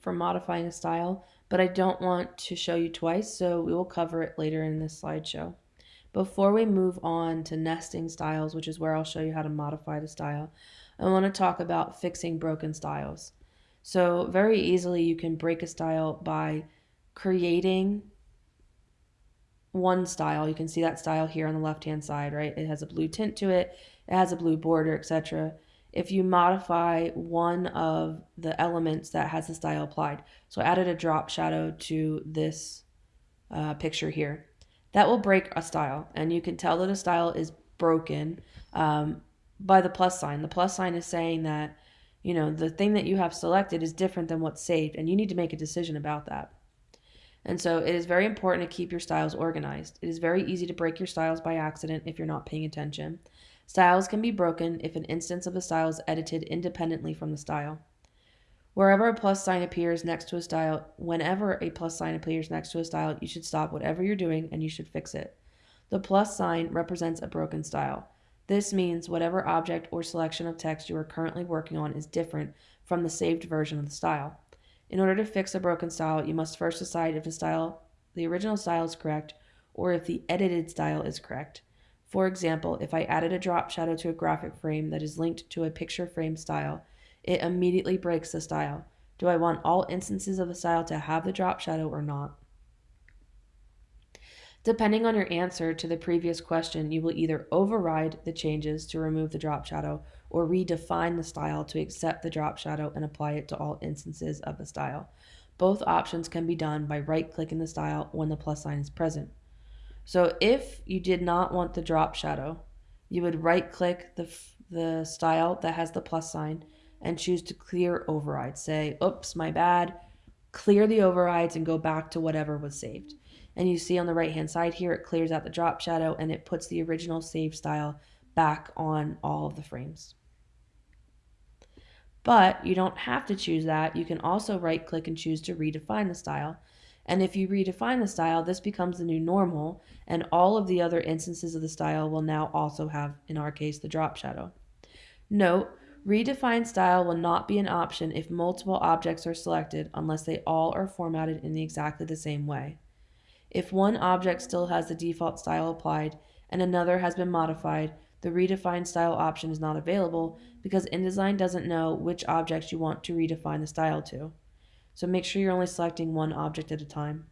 for modifying a style, but I don't want to show you twice, so we will cover it later in this slideshow. Before we move on to nesting styles, which is where I'll show you how to modify the style, I want to talk about fixing broken styles. So very easily you can break a style by creating one style. You can see that style here on the left hand side, right? It has a blue tint to it, it has a blue border, etc if you modify one of the elements that has the style applied. So I added a drop shadow to this uh, picture here. That will break a style, and you can tell that a style is broken um, by the plus sign. The plus sign is saying that, you know, the thing that you have selected is different than what's saved, and you need to make a decision about that. And so it is very important to keep your styles organized. It is very easy to break your styles by accident if you're not paying attention. Styles can be broken if an instance of a style is edited independently from the style. Wherever a plus sign appears next to a style, whenever a plus sign appears next to a style, you should stop whatever you're doing and you should fix it. The plus sign represents a broken style. This means whatever object or selection of text you are currently working on is different from the saved version of the style. In order to fix a broken style, you must first decide if the style, the original style is correct or if the edited style is correct. For example, if I added a drop shadow to a graphic frame that is linked to a picture frame style, it immediately breaks the style. Do I want all instances of the style to have the drop shadow or not? Depending on your answer to the previous question, you will either override the changes to remove the drop shadow or redefine the style to accept the drop shadow and apply it to all instances of the style. Both options can be done by right-clicking the style when the plus sign is present. So if you did not want the drop shadow, you would right click the, the style that has the plus sign and choose to clear override. Say, oops, my bad. Clear the overrides and go back to whatever was saved. And you see on the right hand side here, it clears out the drop shadow and it puts the original save style back on all of the frames. But you don't have to choose that. You can also right click and choose to redefine the style. And if you redefine the style, this becomes the new normal, and all of the other instances of the style will now also have, in our case, the drop shadow. Note, redefine style will not be an option if multiple objects are selected unless they all are formatted in exactly the same way. If one object still has the default style applied and another has been modified, the redefine style option is not available because InDesign doesn't know which objects you want to redefine the style to. So make sure you're only selecting one object at a time.